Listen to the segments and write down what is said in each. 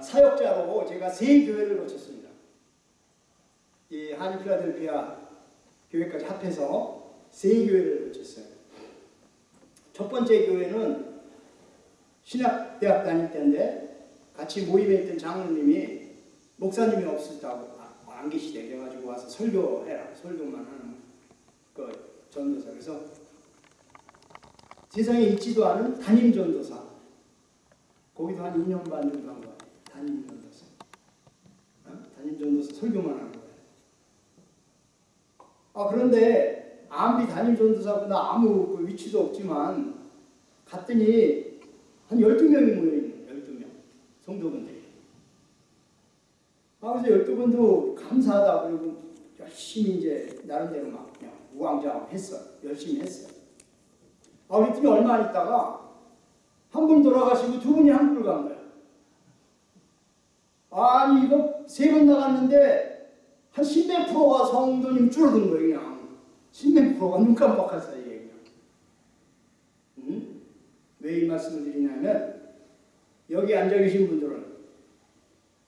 사역자로 제가 세 교회를 거쳤습니다. 이 한인 필라델피아 교회까지 합해서 세 교회를 거쳤어요. 첫 번째 교회는 신학대학 다닐 때인데 같이 모임에 있던 장로님이 목사님이 없었다고 아, 안 계시대. 그래가지고 와서 설교해라. 설교만 하는 그 전도사. 그래서 세상에 있지도 않은 담임 전도사. 거기도 한 2년 반 정도 한 거야 담임 전도사. 어? 담임 전도사 설교만 하는 거야. 아 그런데 아무리 담임 전도사보다 아무 그 위치도 없지만 갔더니 한 12명이 모여있는 12명. 성도분들이. 아 그래서 12분도 감사하다 그리고 열심히 이제 나름대로 막 그냥 우왕좌왕 했어 열심히 했어요. 아 우리 팀이 얼마 안 있다가 한 분 돌아가시고 두 분이 한국을 간 거야 아니 이거 세 번 나갔는데 한 10몇 프로가 성도님 줄어든 거예요 그냥 10몇 프로가 눈 깜빡할 사이에 그냥 음? 왜이 말씀을 드리냐면 여기 앉아 계신 분들은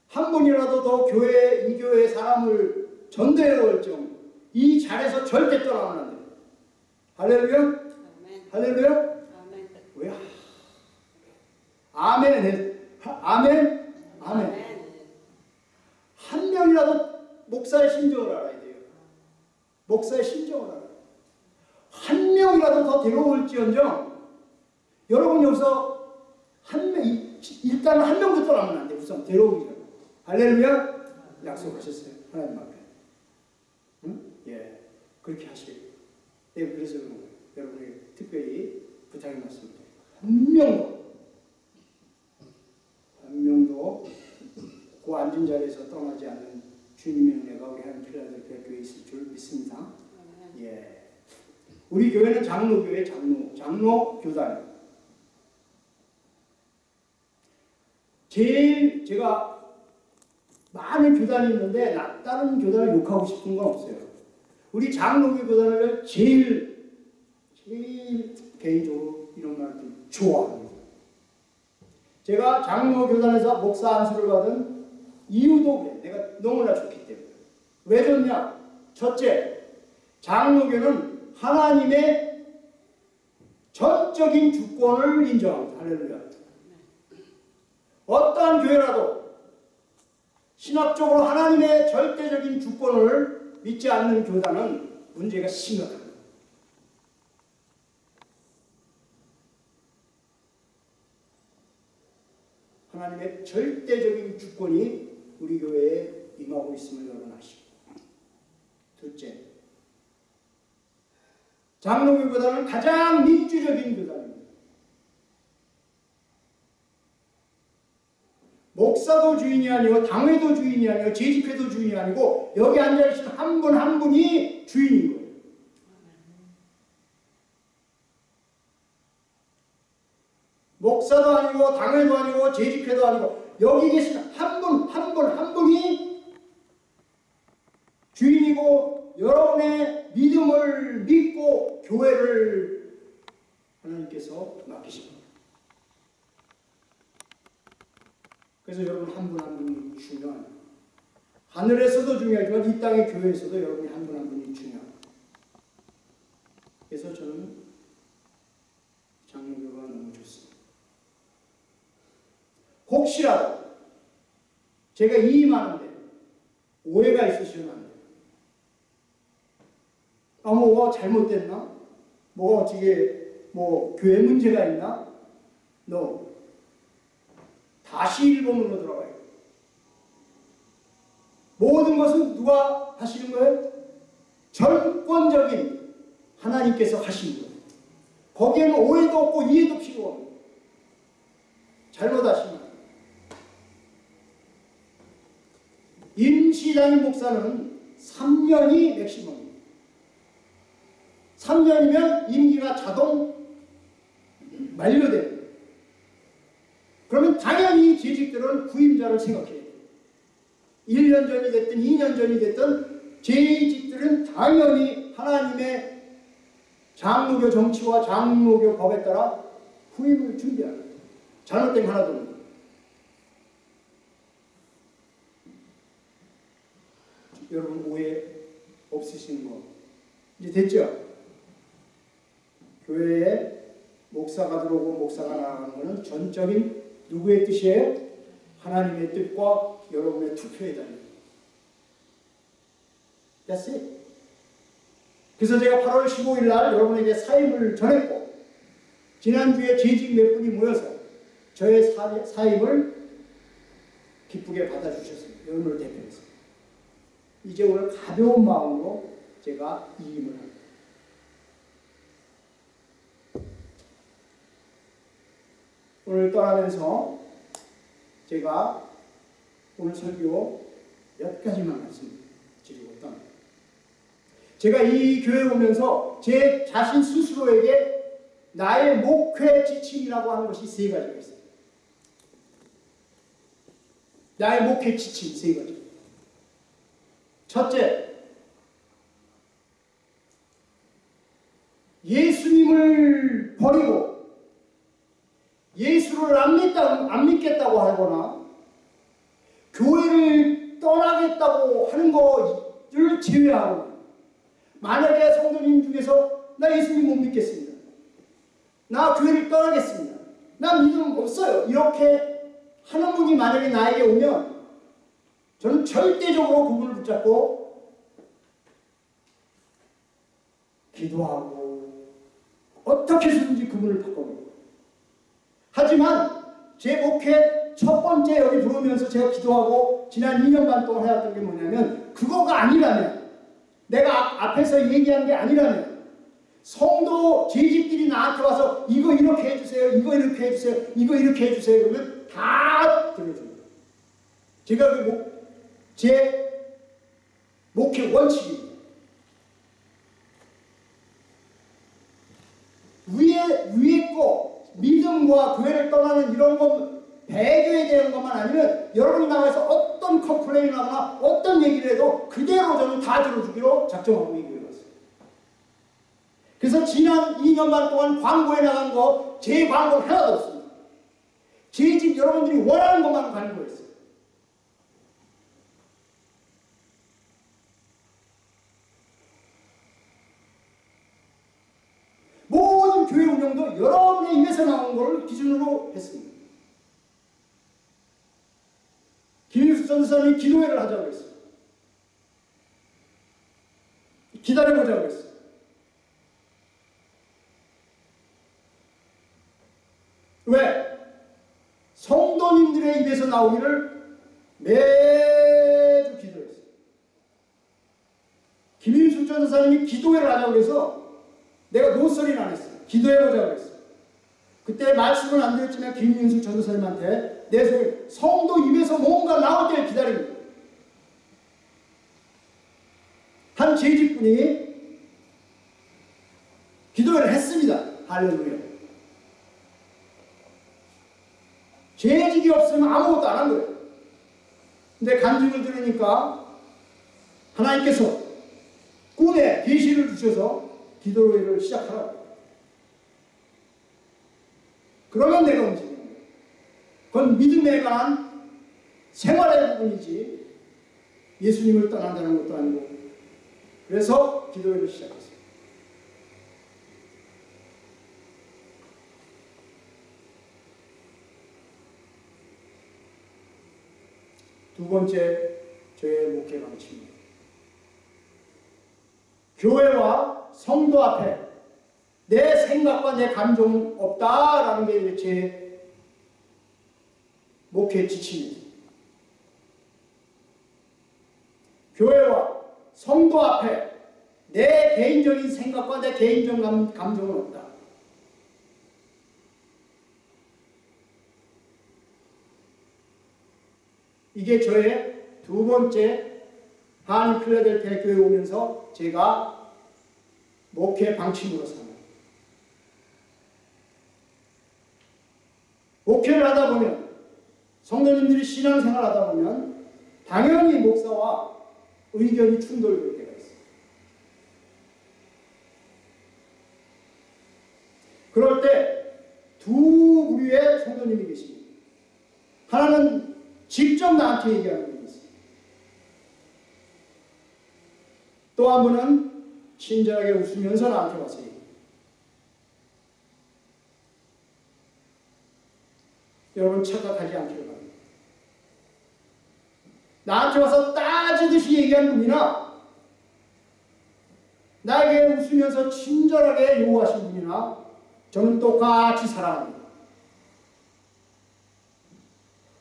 한 분이라도 더 교회 이 교회 사람을 전도해 올 정. 이 자리에서 절대 떠나면 안 돼. 할렐루야? 아멘. 할렐루야? 아멘. 왜? 아멘. 해. 하- 아멘. 아멘. 한 명이라도 목사의 심정을 알아야 돼요. 목사의 심정을 알아요. 한 명이라도 더 데려올지언정 여러분 여기서 한 명, 이- 일단 한 명도 떠나면 안 돼. 우선 데려오기 전에. 할렐루야? 약속하셨어요. 하나님 앞에. 응? 예. 그렇게 하시길. 예, 그래서. 여러분이 특별히 부탁의 말씀드려요. 한 명도, 한 명도 그 앉은 자리에서 떠나지 않는 주님의 은혜가 우리 한 필라델피아 교회에 있을 줄 믿습니다. 예. 우리 교회는 장로교회 장로, 장로 교단. 제일 제가 많은 교단이 있는데 나 다른 교단을 욕하고 싶은 건 없어요. 우리 장로교 교단을 제일 제일 개인적으로 이런 말들 좋아합니다. 제가 장로 교단에서 목사 안수를 받은 이유도 그래. 내가 너무나 좋기 때문에. 왜 좋냐? 첫째, 장로교는 하나님의 전적인 주권을 인정합니다. 할렐루야. 어떠한 교회라도 신학적으로 하나님의 절대적인 주권을 믿지 않는 교단은 문제가 심각합니다. 하나님의 절대적인 주권이 우리 교회에 임하고 있음을 여러분 아시고 둘째, 장로교보다는 가장 민주적인 교단입니다. 목사도 주인이 아니고 당회도 주인이 아니고 재직회도 주인이 아니고 여기 앉아계신 한분한 분이 주인인 거예요. 목사도 아니고 당회도 아니고 재직회도 아니고 여기 계신 분한 분이 주인이고 여러분의 믿음을 믿고 교회를 하나님께서 맡기십니다. 그래서 여러분 한 분 한 분이 중요한 하늘에서도 중요하지만 이 땅의 교회에서도 여러분이 한 분 한 분이 중요합니다. 그래서 저는 장로교가 너무 좋습니다. 혹시라도 제가 이임하는데 오해가 있으시면 안 돼요. 아, 뭐가 잘못됐나? 뭐가 어떻게 뭐 교회 문제가 있나? No. 다시 일본으로 들어가요. 모든 것은 누가 하시는 거예요? 전권적인 하나님께서 하시는 거예요. 거기에는 오해도 없고 이해도 필요 없고 잘못하시면 임시당인 목사는 3년이 맥시멈입니다. 3년이면 임기가 자동 만료됩니다. 그러면 당연히 재직들은 구임자를 생각해야 돼요. 1년 전이 됐든 2년 전이 됐든 재직들은 당연히 하나님의 장로교 정치와 장로교 법에 따라 후임을 준비하는. 잘못된 거 하나도 없는 거예요. 여러분 오해 없으신 거 이제 됐죠? 교회에 목사가 들어오고 목사가 나가는 것은 전적인 누구의 뜻이에요? 하나님의 뜻과 여러분의 투표에 달려. That's it. 그래서 제가 8월 15일 날 여러분에게 사임을 전했고 지난주에 재직 몇 분이 모여서 저의 사, 사임을 기쁘게 받아주셨습니다. 여러분을 대표해서. 이제 오늘 가벼운 마음으로 제가 이임을 합니다. 오늘 떠나면서 제가 오늘 설교 몇 가지만 말씀 드리고 떠납니다. 제가 이 교회 오면서 제 자신 스스로에게 나의 목회 지침이라고 하는 것이 세 가지가 있어요. 나의 목회 지침 세 가지. 첫째, 예수님을 버리고 예수를 안, 믿다, 안 믿겠다고 하거나 교회를 떠나겠다고 하는 것을 제외하고 만약에 성도님 중에서 나 예수님 못 믿겠습니다. 나 교회를 떠나겠습니다. 나 믿음 없어요. 이렇게 하는 분이 만약에 나에게 오면 저는 절대적으로 그분을 붙잡고 기도하고 어떻게 해서든지 그분을 바꿔요. 하지만 제 목회 첫 번째 여기 들어오면서 제가 기도하고 지난 2년 반 동안 해왔던 게 뭐냐면 그거가 아니라면 내가 앞에서 얘기한 게 아니라면 성도 재직들이 나한테 와서 이거 이렇게 해주세요 이거 이렇게 해주세요 이거 이렇게 해주세요 그러면 다 들려줍니다. 제가 그 목, 제 목회 원칙입니다. 위에 위에 거 믿음과 교회를 떠나는 이런 것 배교에 대한 것만 아니면 여러분이 나와서 어떤 컴플레인을 하거나 어떤 얘기를 해도 그대로 저는 다 들어주기로 작정하고 왔어요. 그래서 지난 2년 반 동안 광고에 나간 거 제 광고 하나도 없습니다. 제 집 여러분들이 원하는 것만 광고했어요. 운영도 여러분의 입에서 나온 걸 기준으로 했습니다. 김일수 전사님이 기도회를 하자고 했어요. 기다려보자고 했어요. 왜? 성도님들의 입에서 나오기를 매주 기도했어요. 김일수 전사님이 기도회를 하자고 해서 내가 노소리는 안 했어요. 기도해보자고 했어요. 그때 말씀을 안 드렸지만 김윤수 전도사님한테 내 소리 성도 입에서 뭔가 나올 때를 기다립니다. 한 재직분이 기도를 했습니다. 할렐루야. 재직이 없으면 아무것도 안 한 거예요. 근데 간증을 들으니까 하나님께서 꿈에 계시를 주셔서 기도회를 시작하라고. 그러면 내가 움직이는 거예요. 그건 믿음에 관한 생활의 부분이지 예수님을 떠난다는 것도 아니고 그래서 기도회를 시작했어요. 두 번째 저의 목회 방침입니다. 교회와 성도 앞에 내 생각과 내 감정은 없다라는 게 제 목회 지침입니다. 교회와 성도 앞에 내 개인적인 생각과 내 개인적 감, 감정은 없다. 이게 저의 두 번째 하나님 필라델피아 교회 오면서 제가 목회 방침으로 삼아요. 목회를 하다 보면 성도님들이 신앙생활 하다 보면 당연히 목사와 의견이 충돌될 때가 있어요. 그럴 때 두 부류의 성도님이 계십니다. 하나는 직접 나한테 얘기하는 분이 있어요. 또한 번은 친절하게 웃으면서 나한테 와서 얘기해요. 여러분 착각하지 않기를. 나한테 와서 따지듯이 얘기한 분이나 나에게 웃으면서 친절하게 요구하신 분이나 저는 똑같이 사랑합니다.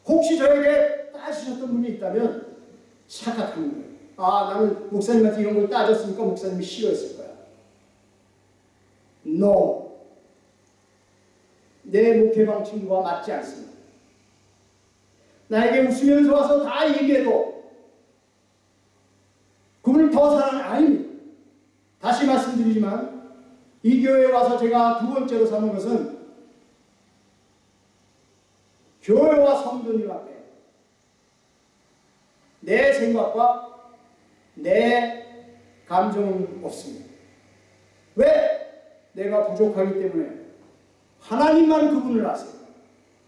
혹시 저에게 따지셨던 분이 있다면 착각하는 거예요. 아, 나는 목사님한테 이런 걸 따졌으니까 목사님이 싫어했을 거야. No. 내 목회 방침과 맞지 않습니다. 나에게 웃으면서 와서 다 얘기해도 그분을 더 사랑은 아닙니다. 다시 말씀드리지만 이 교회에 와서 제가 두 번째로 삼은 것은 교회와 성도님 앞에 내 생각과 내 감정은 없습니다. 왜? 내가 부족하기 때문에 하나님만 그분을 아세요.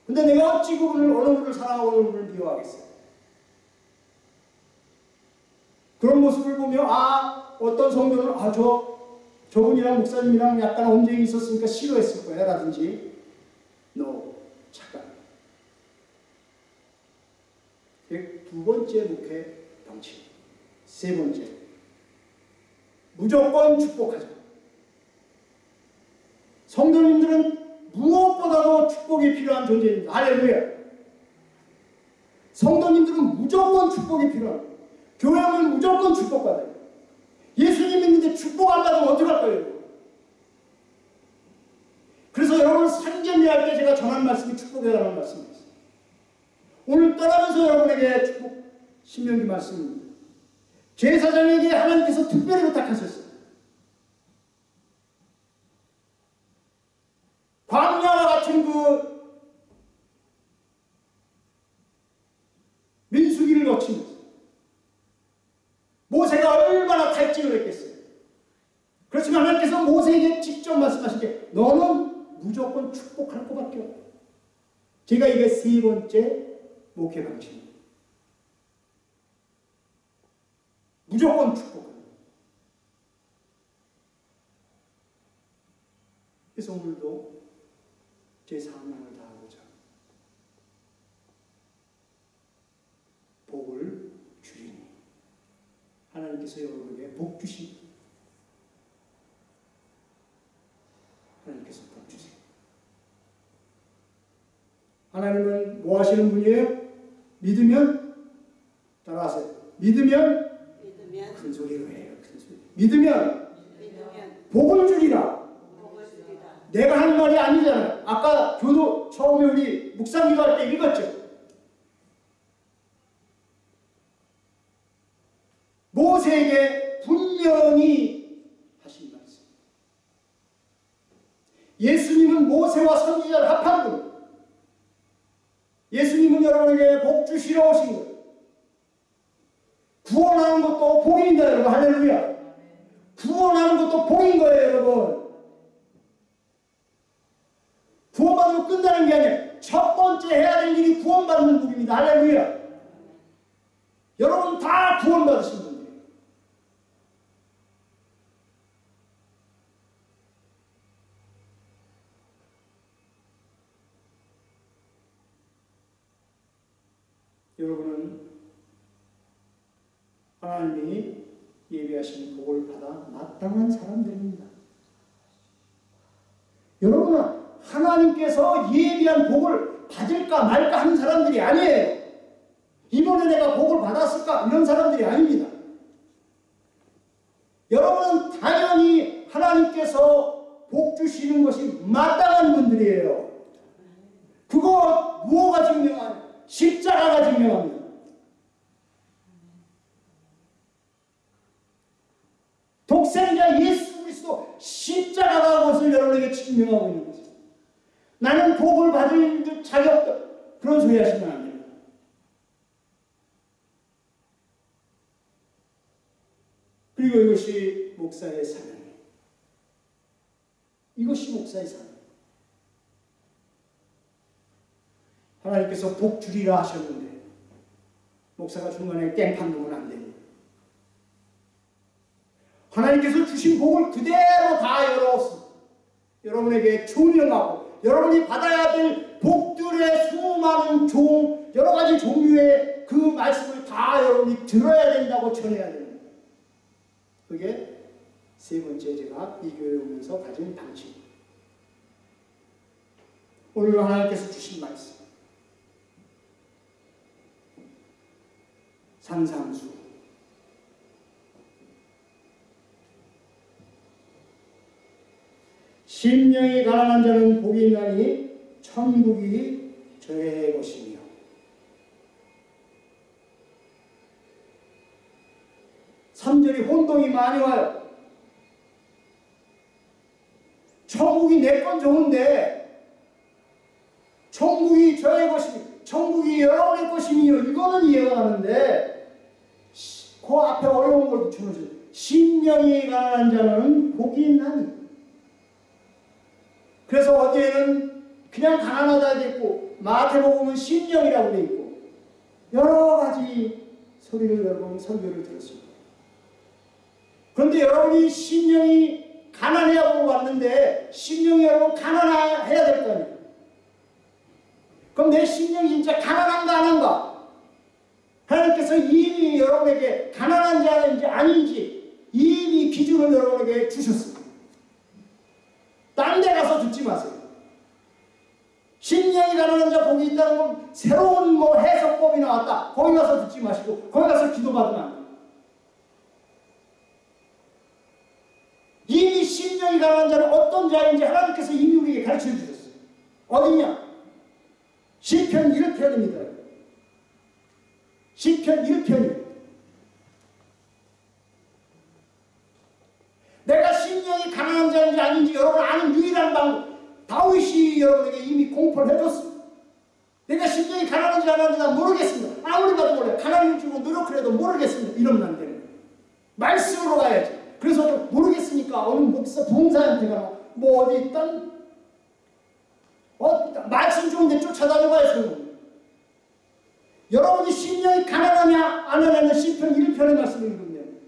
근데 내가 어찌 그분을 어느 분을 사랑하고 어느 분을 미워하겠어요? 그런 모습을 보며 아 어떤 성도는 아저 저분이랑 목사님이랑 약간 언쟁이 있었으니까 싫어했을 거야 라든지. No 착각 두 번째 목회 방침 세 번째. 무조건 축복하자. 성도님들은 무엇보다도 축복이 필요한 존재입니다. 할렐루야. 성도님들은 무조건 축복이 필요합니다. 교회는 무조건 축복받아요. 예수님 믿는데 축복 안 받으면 어떡할 거예요? 그래서 여러분 산전리할 때 제가 전한 말씀이 관한 말씀이었어요. 오늘 떠나면서 여러분에게 축복 신명기 말씀입니다. 제사장에게 하나님께서 특별히 부탁하셨어요. 광야와 같은 그 민수기를 거치면서 모세가 얼마나 탈진을 했겠어요. 그렇지만 하나님께서 모세에게 직접 말씀하신 게 너는 무조건 축복할 것밖에 없다. 제가 이게 세 번째 목회 방식입니다. 무조건 축복합니다. 그래서 오늘도 제 사명을 다하고자 복을 주리니 하나님께서 여러분에게 복 주시 하나님께서 복 주세요. 하나님은 뭐 하시는 분이에요? 믿으면 따라하세요. 믿으면 믿으면 큰 소리로 해요. 큰 소리. 믿으면 믿으면 복을 주리라. 복을 주리라. 내가 한 말이 아니잖아요. 아까 교도 처음에 우리 묵상 기도 할 때 읽었죠. 모세에게 분명히 하신 말씀. 예수님은 모세와 선지자를 합한 분. 여러분에게 복 주시러 오신 분. 구원하는 것도 복입니다, 여러분. 할렐루야. 구원하는 것도 복인 거예요, 여러분. 구원받으면 끝나는 게 아니에요. 첫 번째 해야 될 일이 구원받는 분입니다. 할렐루야. 여러분 다 구원받으신 분 여러분은 하나님이 예비하신 복을 받아 마땅한 사람들입니다. 여러분은 하나님께서 예비한 복을 받을까 말까 하는 사람들이 아니에요. 이번에 내가 복을 받았을까? 이런 사람들이 아닙니다. 여러분은 당연히 하나님께서 복 주시는 것이 마땅한 분들이에요. 그거 무엇가 증명하냐? 십자가가 증명합니다. 독생자 예수 그리스도 십자가가 그것을 여러분에게 증명하고 있는 거죠. 나는 복을 받을 자격 그런 소리 하시면 안 됩니다. 그리고 이것이 목사의 사명이에요. 이것이 목사의 사 하나님께서 복 주리라 하셨는데 목사가 중간에 깽판 놓으면 안 됩니다. 하나님께서 주신 복을 그대로 다 열어 여러분에게 조명하고 여러분이 받아야 될 복들의 수많은 종 여러 가지 종류의 그 말씀을 다 여러분이 들어야 된다고 전해야 됩니다. 그게 세 번째 제가 이 교회 오면서 가진 방식. 오늘 하나님께서 주신 말씀. 산상수. 심령이 가난한 자는 복이 있나니 천국이 저의 것이며 삼절이 혼동이 많이 와요. 천국이 내 건 좋은데 천국이 저의 것이며 천국이 여러분의 것이며 이거는 이해가 가는데 그 앞에 어려운 걸 붙여놓으세요. 심령이 가난한 자는 복이 있나니 그래서 어디에는 그냥 가난하다 돼 있고 마태복음은 심령이라고 돼 있고 여러 가지 소리를 여러분 설교를 들었습니다. 그런데 여러분이 심령이 가난해야 보고 왔는데 심령이 여러분 가난해야 될 거 아니에요. 그럼 내 심령이 진짜 가난한가 안 한가? 하나님께서 이미 여러분에게 가난한 자인지 아닌지 이미 기준을 여러분에게 주셨습니다. 딴 데 가서 듣지 마세요. 심령이 가난한 자 복이 있다는 건 새로운 뭐 해석법이 나왔다. 거기 가서 듣지 마시고 거기 가서 기도받으면 안 돼요. 이미 심령이 가난한 자는 어떤 자인지 하나님께서 이미 우리에게 가르쳐 주셨어요. 어디냐? 시편 1편입니다. 시편 1편입니다. 내가 심령이 가난한 자인지 아닌지 여러분 아는 유일한 방법 다윗이 여러분에게 이미 공포를 해줬습니다. 내가 심령이 가난한지 안 하는지 난 모르겠습니다. 아무리 봐도 몰라요. 가난을 주고 노력을 해도 모르겠습니다. 이러면 안 되는 거예요. 말씀으로 가야지. 그래서 모르겠으니까 어느 목사 봉사한테 가나 뭐 어디 있던 어, 말씀 좋은데 쫓아다녀봐야 소용 여러분이 심령이 가난하냐 안 하냐는 시편 1편의 말씀을 읽으면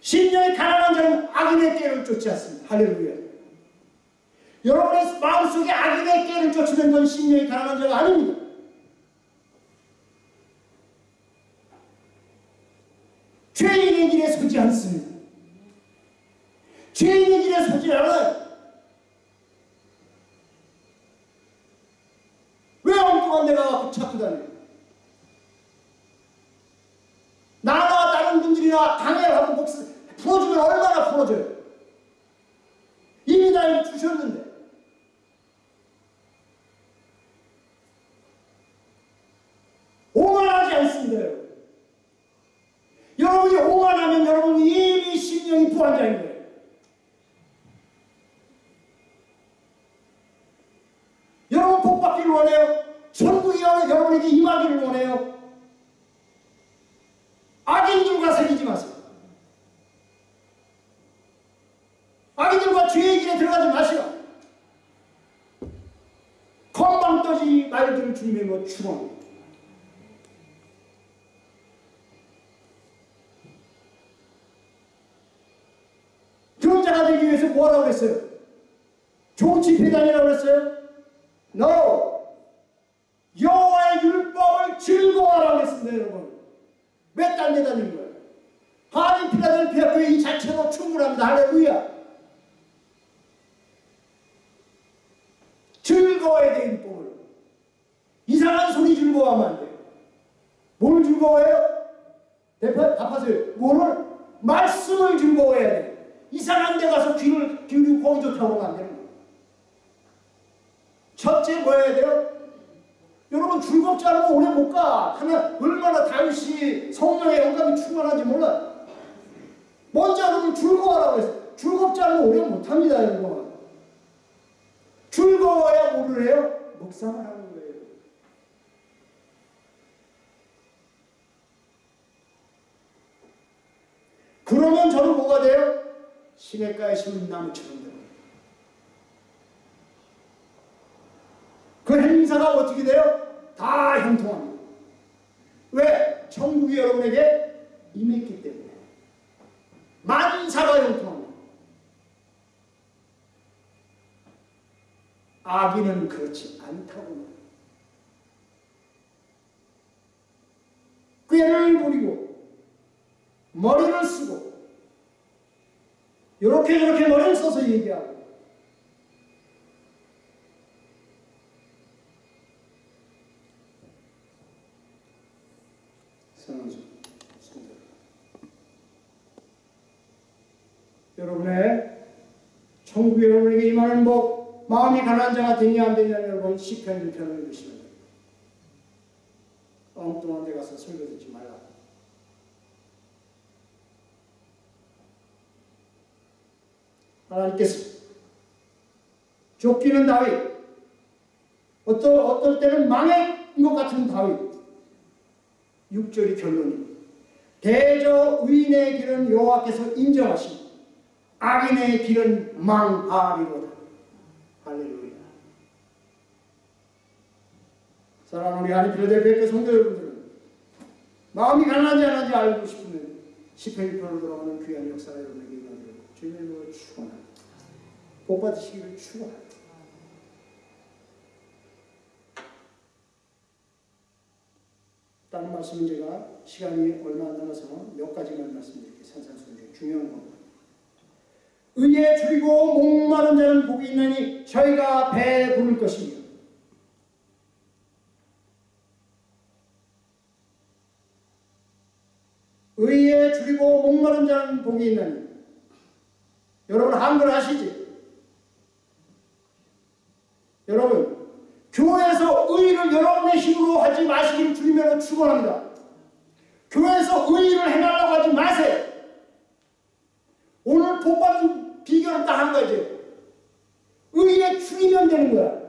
심령이 가난한 자는 악인의 깨를 쫓지 않습니다. 할렐루야. 여러분의 마음속에 악인의 깨를 쫓으는 건 심령이 가난한 자가 아닙니다. 죄인의 길에 서지 않습니다. 죄인의 길에 서지 않아요. 왜 엉뚱한 데가 찾고 다녀요? 나나 다른 분들이나 당해하고 목사 풀어주면 얼마나 풀어줘요? 이미 다 주셨는데. 오만하지 않습니다, 여러분. 여러분이 오만하면 여러분 이미 심령이 부한자인 거예요. 여러분 복 받기를 원해요. 천국이 여러분에게 원해요. 악인들과 사귀지 마세요. 악인들과 죄의 길에 들어가지 마시오. 건방 떠지 말들을 주님의 뭐 축원. 그런 자가 되기 위해서 뭐라고 그랬어요? 좋은 집회다니라고 그랬어요? No! 즐거워하라고 했습니다 여러분 몇달 내다니는 거예요? 하나님 필라델피아 교회 이 자체로 충분합니다 할렐루야 즐거워야 돼 율법을 이상한 소리 즐거워하면 안 돼요 뭘 즐거워해요? 대파, 답하세요 뭐를? 말씀을 즐거워해야 돼 이상한 데 가서 귀를 기울이고 좋다고 하면 안 되는 거예요 첫째 뭐 해야 돼요? 여러분 즐겁지 않으면 오래 못 가. 하나 얼마나 다윗이 성령의 영감이 충만한지 몰라. 먼저 여러분 즐거워하라고 했어. 즐겁지 않으면 오래 못 합니다, 여러분. 즐거워야 뭐를 해요? 묵상을 하는 거예요. 그러면 저는 뭐가 돼요? 시냇가에 심은 나무처럼 돼요. 그 행사가 어떻게 돼요? 다 형통합니다. 왜? 천국이 여러분에게 임했기 때문에. 만사가 형통합니다. 악인은 그렇지 않다고. 꾀를 부리고 머리를 쓰고 이렇게 저렇게 머리를 써서 얘기하고 사랑하는 성도 여러분의 천국 여러분에게 임하는 복 마음이 가난한 자가 되냐 안 되냐 여러분 시편 1편을 읽으시면 됩니다. 엉뚱한 데 가서 설교 듣지 말라. 하나님께서 쫓기는 다윗 어떨, 어떨 때는 망한 것 같은 다윗 6절이 결론입니다. 대저 의인의 길은 여호와께서 인정하시고 악인의 길은 망하리로다. 할렐루야. 사랑하는 우리 하나님 필요델피아 성도 여러분들은 마음이 가난하지 않은지 알고 싶으면 10편 1편으로 돌아가는 귀한 역사가 여러분에게 임하기를 주님의 이름으로 축원합니다. 복 받으시기를 축원합니다. 다른 말씀은 제가 시간이 얼마 안 남아서 몇 가지만 말씀드릴게요. 산산수훈 중요한 겁니다. 의에 줄이고 목마른 자는 복이 있나니 저희가 배에 부를 것이며 의에 줄이고 목마른 자는 복이 있나니 여러분 한글 아시지? 여러분 교회에서 의를 여러분의 힘으로 하지 마시기를 주님으로 축원합니다. 교회에서 의를 해달라고 하지 마세요. 오늘 복받은 비결은 딱 한 가지. 의에 줄이면 되는 거야.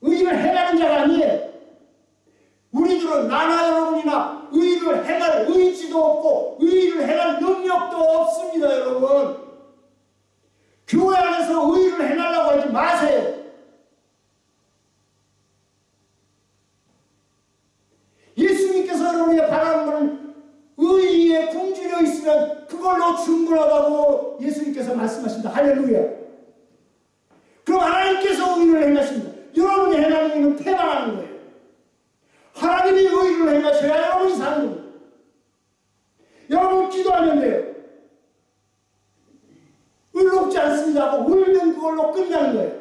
의를 해가는 자가 아니에요. 우리들은 나나 여러분이나 의를 해갈 의지도 없고 의를 해갈 능력도 없습니다, 여러분. 교회 안에서 의를 해달라고 하지 마세요. 예수님께서 여러분에게 바라는 것은 그걸로 충분하다고 예수님께서 말씀하십니다. 할렐루야. 그럼 하나님께서 의를 행하십니다. 여러분이 행하는 일은 패망하는 거예요. 하나님이 의를 행하셔야 여러분이 사는 겁니다. 여러분 기도하면 돼요. 의롭지 않습니다 하고 울면 그걸로 끝나는 거예요.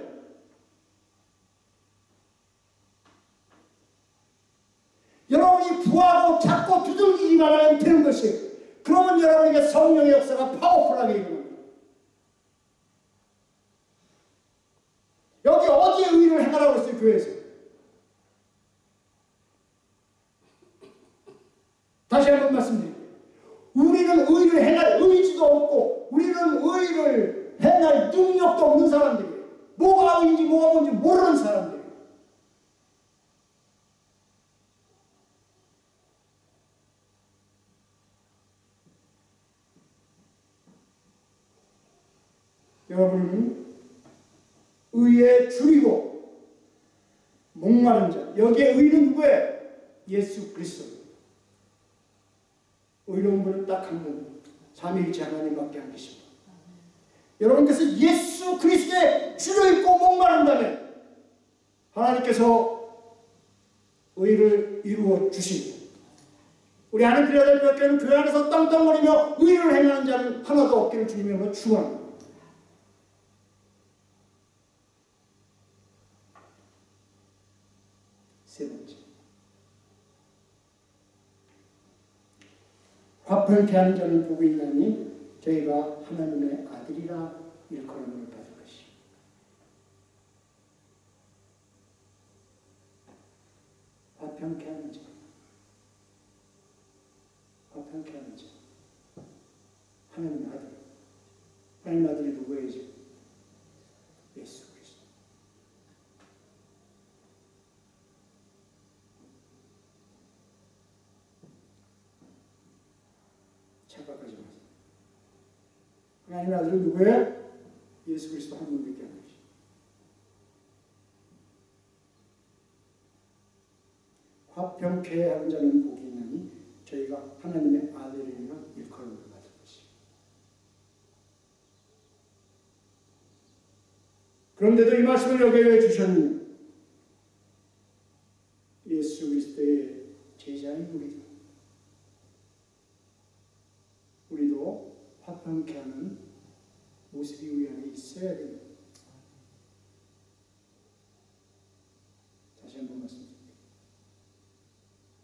여러분이 부하고 찾고 두들기기만 하면 되는 것이에요. 그러면 여러분에게 성령의 역사가 파워풀하게 일어납니다. 여기 어디에 의를 행하라고 했어요, 교회에서? 다시 한번 말씀드릴게요. 우리는 의를 행할 의지도 없고, 우리는 의를 행할 능력도 없는 사람들이에요. 뭐가 의인지 뭐가 뭔지 모르는 사람들이에요. 여러분은 의에 줄이고 목마른 자 여기에 의는 누구예요? 예수 그리스도. 의로운 분은 딱 한 분 삼위일체 하나님밖에 안 계십니다. 여러분께서 예수 그리스도에 줄여있고 목마른다면 하나님께서 의를 이루어 주십니다 우리 하나님 필요될 교회는 교회 안에서 땅땅거리며 의를 행하는 자는 하나도 없기를 주님으로 축원합니다 세 번째. 화평케 하는 자는 복이 있나니 저희가 하나님의 아들이라 일컬음을 받을 것이. 화평케 하는 자. 화평케 하는 자. 하나님의 아들. 하나님의 아들이 누구예요? 하나님의 아들은 누구예요? 예수 그리스도 한 분밖에 안 되시. 화평케 하는 자는 복이 있나니 저희가 하나님의 아들이라 일컬음을 받은 것이. 그런데도 이 말씀을 여겨 주셨느냐? 예수 그리스도의 제자인 우리도 우리도 화평케 하는 모습이 우리 안에 있어야 됩니다. 다시 한번 말씀드립니다.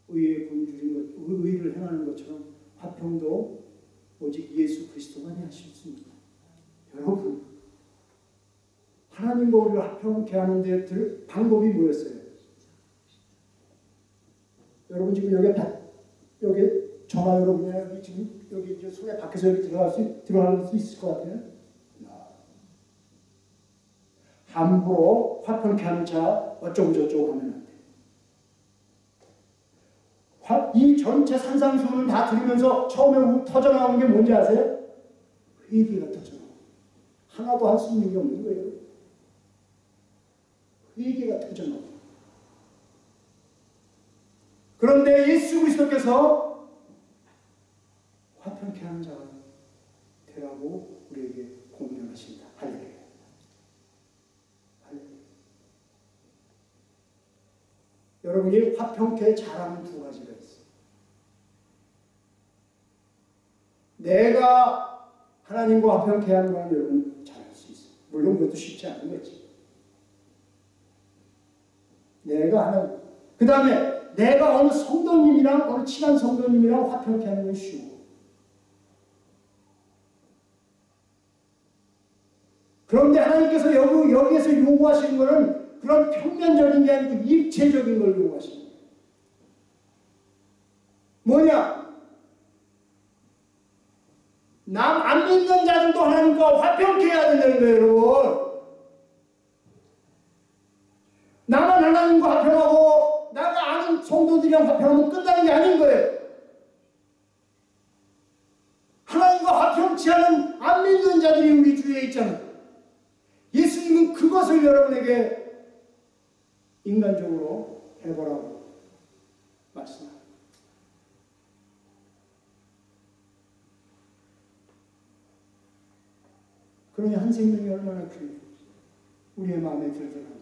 의의 본줄인 것, 의를 행하는 것처럼 화평도 오직 예수 그리스도만이 하실 수 있습니다. 여러분, 하나님과 우리를 화평케 하는 데 들 방법이 뭐였어요? 여러분 지금 여기 다, 여기 저나 여러분이 지금 여기 이제 손에 밖에서 여기 들어갈 수 들어갈 수 있을 것 같아요. 함부로 화평케 하는 자 어쩌고 저쩌고 하면 안 돼. 화- 이 전체 산상수훈을 다 들으면서 처음에 터져 나오는 게 뭔지 아세요? 회개가 터져 나와. 하나도 할 수 있는 게 없는 거예요. 회개가 터져 나와. 그런데 예수 그리스도께서 화평케 하는 자가 되라고 우리에게. 할렐루야. 할렐루야. 여러분이 화평케 잘하는 두 가지가 있어요. 내가 하나님과 화평케 하는 건 여러분 잘할 수 있어요. 물론 그것도 쉽지 않은 거지. 내가 하나님. 그 다음에 내가 어느 성도님이랑 어느 친한 성도님이랑 화평케 하는 건 쉬워. 그런데 하나님께서 여기, 여기에서 요구하시는 것은 그런 평면적인 게 아니고 입체적인 걸 거예요. 뭐냐? 남 안 믿는 자들도 하나님과 화평케 해야 된다는 거예요, 여러분. 나만 하나님과 화평하고 나가 아는 성도들이랑 화평하면 끝나는 게 아닌 거예요. 하나님과 화평치 않은 안 믿는 자들이 우리 주위에 있잖아요. 예수님은 그것을 여러분에게 인간적으로 해보라고 말씀합니다. 그러니 한 생명이 얼마나 귀해. 우리의 마음에 들더라도.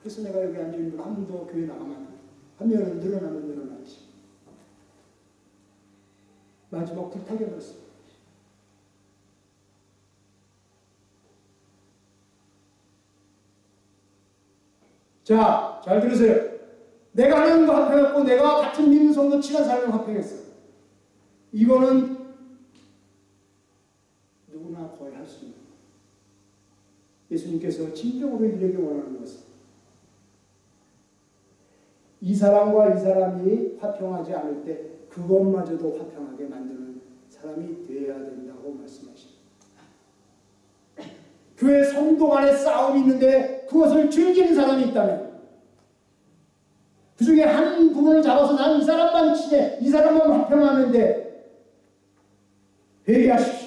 그래서 내가 여기 앉아있는 분한 분도 교회 나가면 안 돼. 한 명은 늘어나면 늘어나지. 마지막 불타게 버렸어. 자, 잘 들으세요. 내가 하나님과 합평했고 내가 같은 믿는 성도 친한 사람과 합평했어. 이거는 누구나 거의 할 수 있는. 예수님께서 진정으로 이에게 원하는 것은 이 사람과 이 사람이 화평하지 않을 때 그것마저도 화평하게 만드는 사람이 되어야 된다고 말씀하십니다. 교회 성도 간에 싸움이 있는데 그것을 즐기는 사람이 있다면 그 중에 한 부분을 잡아서 난이 사람만 친해 이 사람만 화평하는데 회개하십시오.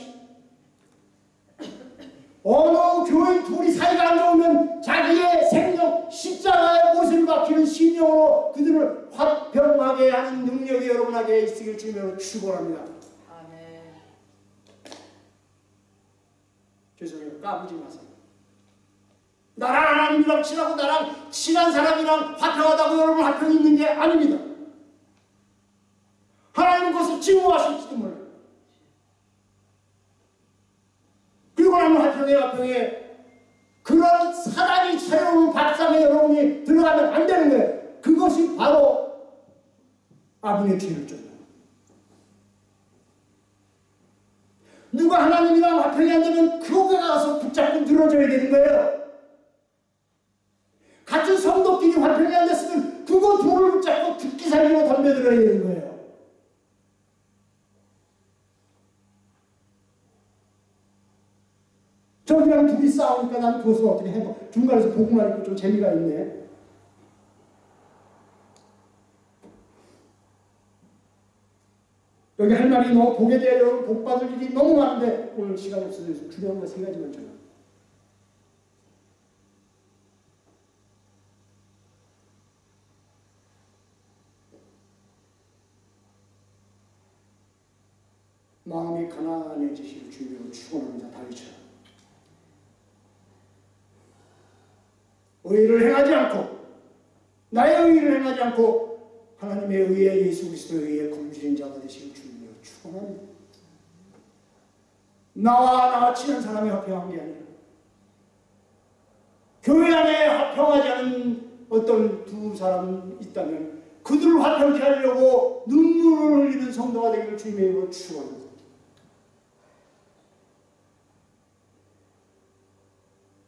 어느 교인 둘이 사이가 안 좋으면 자기의 생명 십자가의 못을 박히는 신령으로 그들을 화평하게 하는 능력이 여러분에게 있으길 주님으로 축원합니다. 아멘. 죄송해요. 까부지 마세요. 나랑 하나님이랑 친하고 나랑 친한 사람이랑 화평하다고 여러분 화평이 있는 게 아닙니다. 하나님은 그것을 증오하실지도 몰라요. 그리고 나면 화평에 화평에 그런 사단이 새로운 밥상에 여러분이 들어가면 안 되는 거예요. 그것이 바로 아분의 죄를 쫓는 누가 하나님이랑 화평이 안 되면 그곳에 가서 붙잡고 늘어져야 되는 거예요. 같은 성도끼리 화평이 안 됐으면 그거 둘을 붙잡고 죽기 살기로 덤벼들어야 되는 거예요. 저기랑 둘이 싸우니까 난 그것을 어떻게 해봐. 중간에서 보고만 있고 좀 재미가 있네. 여기 할 말이 너무 보게 되어 여러분 복 받을 일이 너무 많은데 오늘 시간 없어서 중요한 거 세 가지만 전하. 마음이 가난해지실 주여 축원합니다. 다윗처럼. 의를 행하지 않고 나의 의를 행하지 않고 하나님의 의에 예수 그리스도의 의에 굶주린 자가 되시길 주님이여 축원합니다. 나와 나와 친한 사람이 화평한 게 아니라 교회 안에 화평하지 않은 어떤 두 사람 있다면 그들을 화평케 하려고 눈물을 흘리는 성도가 되기를 주님의 이름으로 축원합니다.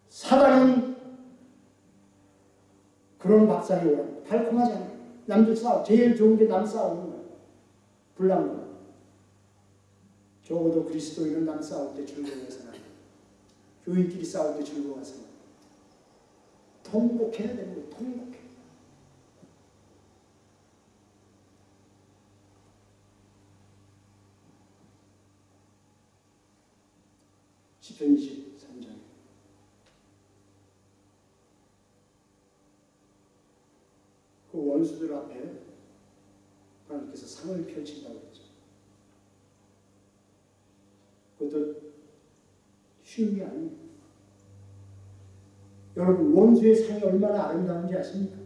사단은 그런 밥상이 오랍니다. 달콤하잖아요. 남들 싸우 제일 좋은 게 남 싸우는 거야. 불난거 적어도 그리스도인은 남 싸울 때 즐거워해서는 교인끼리 싸울 때 즐거워해서는 통곡해야 되는 거예요. 통곡해. 시편 23장 그 원수들 앞에 하나님께서 상을 펼친다고 했죠. 그것도 쉬운 게 아니에요. 여러분 원수의 상이 얼마나 아름다운지 아십니까?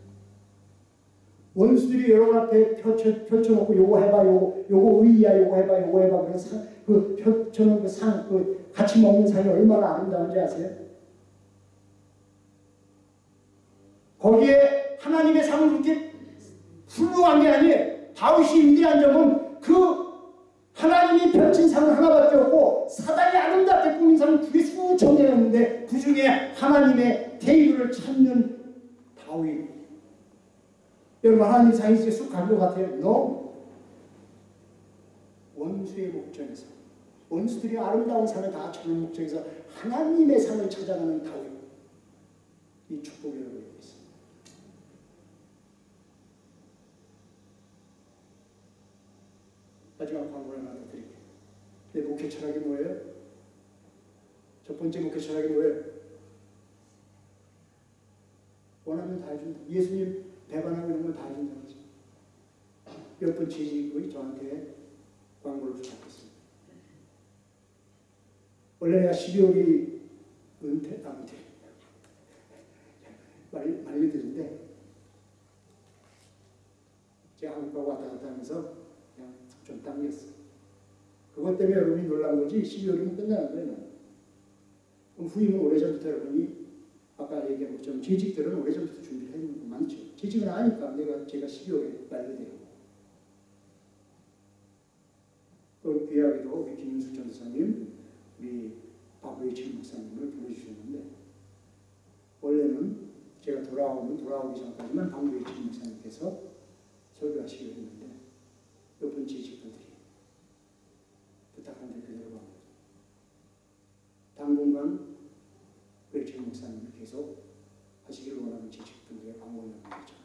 원수들이 여러분 앞에 펼쳐, 펼쳐놓고 요거 해봐 요거 요거 의야 요거 해봐 요거 해봐 그런 상, 그 펼쳐놓은 그 상, 그 같이 먹는 상이 얼마나 아름다운지 아세요? 거기에 하나님의 상은 그렇게 훌륭한 게 아니에요. 다윗이 위대한 점은 그 하나님이 펼친 상은 하나밖에 없고 사단이 아름답게 꾸민 상은 두 개 수천 개가 있는데 그 중에 하나님의 대의를 찾는 다윗. 여러분 하나님 상이 있게 쑥간 것 같아요? No. 원수의 목적에서 원수들이 아름다운 상을 다 찾는 목적에서 하나님의 상을 찾아가는 다윗. 이 축복이 여러분 있습니다. 마지막 광고를 하나 더 드릴게요. 내 목회 철학이 뭐예요? 첫 번째 목회 철학이 뭐예요? 원하면 다 해준다. 예수님 배반하고 이런 건다 해준다는 거죠. 몇번 취직이 저한테 광고를 부탁했습니다. 원래 내가 12월이 은퇴, 아, 은퇴. 말, 말려드린데 제가 한국 가고 왔다 갔다 하면서 그냥 좀 당겼어. 그것 때문에 여러분이 놀란 거지 12월이면 끝나는 거예요. 그럼 후임은 오래전부터 여러분이 아까 얘기한 것처럼 재직들은 오래전부터 준비를 해놓은 거 많죠. 재직은 아니까 내가 제가 12월에 만료돼요. 그 귀하게도 우리 김윤숙 전도사님, 우리 박의철 목사님을 불러주셨는데 원래는 제가 돌아오면 돌아오기 전까지만 박의철 목사님께서 설교하시기로 했는데 몇 번 재직분들이 부탁한 대로 그대로 간 거죠. 당분간 의철 목사님을 계속 하시기를 원하는 재직분들의 방문을 거죠.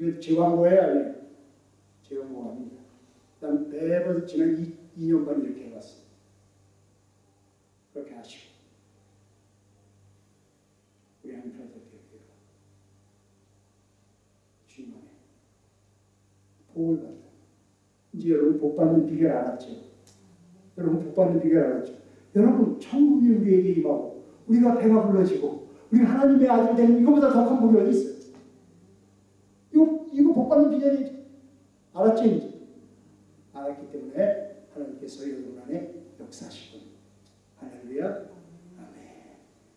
다시 말해, 이거 제 광고예요, 아니에요? 제 광고가 아닙니다. 난 매번 지난 2, 2년 반 이렇게 해왔어. 그렇게 하시고. 우리 한편에서 배우기가 주님 안에 복을 받아. 이제 여러분 복 받는 비결 알았죠? 여러분 복 받는 비결 알았죠? 여러분 천국이 우리에게 임하고 우리가 배가 불러지고 우리 하나님의 아들 되는 이거보다 더 큰 복이 어디 있어요? 알았지? 알았기 때문에 하나님께서 여러분 안에 역사하시고 할렐루야